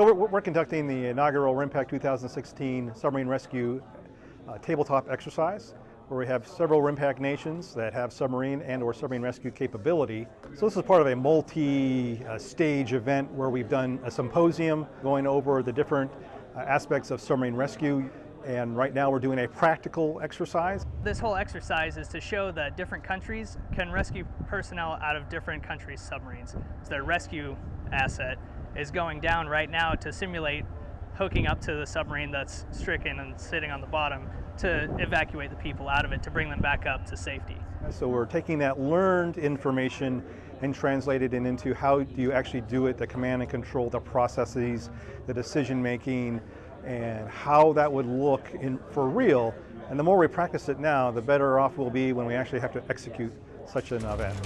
So we're, we're conducting the inaugural RIMPAC 2016 Submarine Rescue uh, Tabletop Exercise, where we have several RIMPAC nations that have submarine and or submarine rescue capability. So this is part of a multi-stage event where we've done a symposium going over the different uh, aspects of submarine rescue and right now we're doing a practical exercise. This whole exercise is to show that different countries can rescue personnel out of different countries' submarines. So their rescue asset is going down right now to simulate hooking up to the submarine that's stricken and sitting on the bottom to evacuate the people out of it to bring them back up to safety. So we're taking that learned information and translated it into how do you actually do it, the command and control, the processes, the decision making, and how that would look in, for real. And the more we practice it now, the better off we'll be when we actually have to execute such an event.